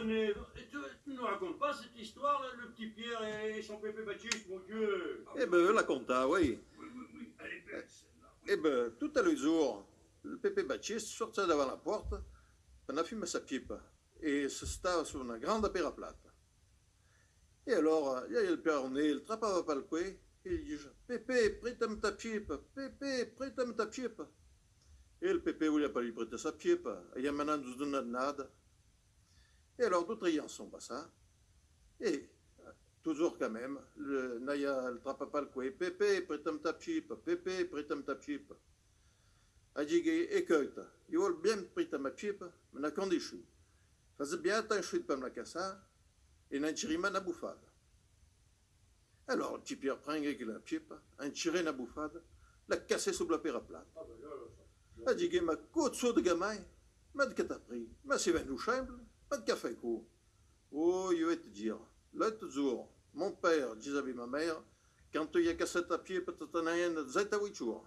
Tu nous racontes pas cette histoire, là, le petit Pierre et son pépé Baptiste, mon Dieu? Eh ben, la compta, oui. Oui, oui, oui, elle est belle, celle-là. Eh ben, tout à jour, le pépé Baptiste sortait devant la porte, on a fumé sa pipe, et se stava sur une grande peraplate. Et alors, il y a le père René, il trappava pas le coué, et il dit Pépé, prête-moi ta pipe, Pépé, prête-moi ta pipe. Et le pépé voulait pas lui prêter sa pipe, et il y a maintenant nous donne nada. Et alors, d'autres ayants sont passés, et toujours quand même, le Naya, le trappa pas le coué, Pépé, prête-moi ta pipe, Pépé, prête-moi ta pipe. A dit, écoute, il veut bien ma mais à condition. Faz bien attention de pas me la casser, et la bouffade. Alors, Pierre prend avec la pipe, en tire la bouffade, l'a cassé sous la peraplate. Là, là, A ça. dit, ma côte de gamin, mais de pris, mais c'est venu chambre, pas de café coup. Oh, je vais te dire, l'autre jour, mon père disait à ma mère, quand tu as cassé ta pipe, tu t'en as un de zeta jours.